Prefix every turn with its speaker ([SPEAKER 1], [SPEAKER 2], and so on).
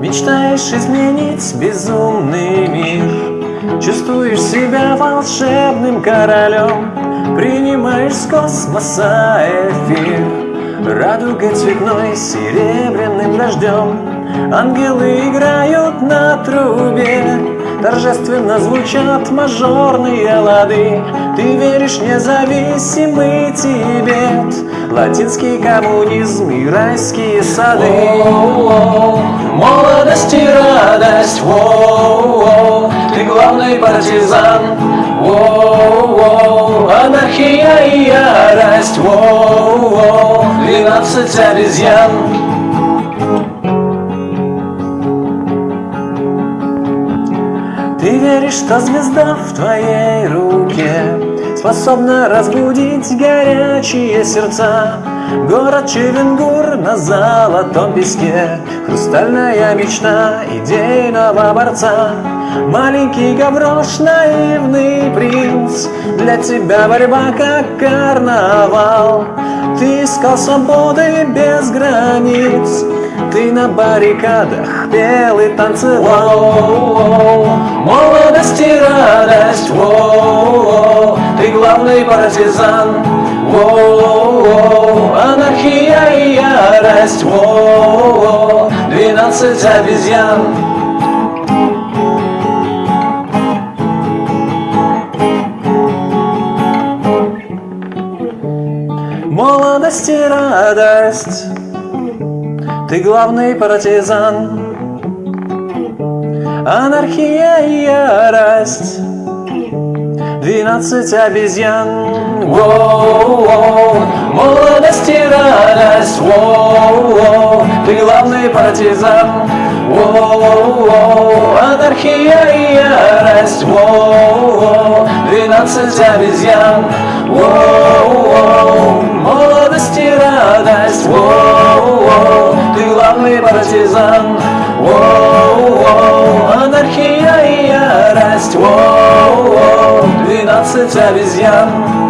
[SPEAKER 1] Мечтаешь изменить безумный мир. Чувствуешь себя волшебным королем. Принимаешь с космоса эфир. Радуга цветной серебряным дождем. Ангелы играют на трубе. Торжественно звучат мажорные лады. Ты веришь независимый тебе. Латинский коммунизм и райские сады.
[SPEAKER 2] Воу-воу, Молодость и радость, воу-воу, Ты главный партизан, воу-воу, Анархия и ярость, воу-воу, Двенадцать обезьян.
[SPEAKER 1] Ты веришь, что звезда в твоей руке Способна разбудить горячие сердца. Город Чевенгур на золотом песке. Хрустальная мечта идейного борца. Маленький Гаврош, наивный принц. Для тебя борьба как карнавал. Ты искал свободы без границ. Ты на баррикадах пел и танцевал.
[SPEAKER 2] Молодость и радость, воу-воу, Ты главный партизан, воу-воу, Анархия и ярость, воу-воу, Двенадцать обезьян.
[SPEAKER 1] Молодость и радость. Ты главный партизан. Анархия и ярость Двенадцать обезьян.
[SPEAKER 2] Воу-воу, радость, воу-воу, ты главный партизан, воу-воу, анархия и ярость, воу-воу, двенадцать обезьян, воу-воу, молодость и радость, воу-воу, ты главный партизан, воу-воу, анархия и ярость, воу-воу, двенадцать обезьян.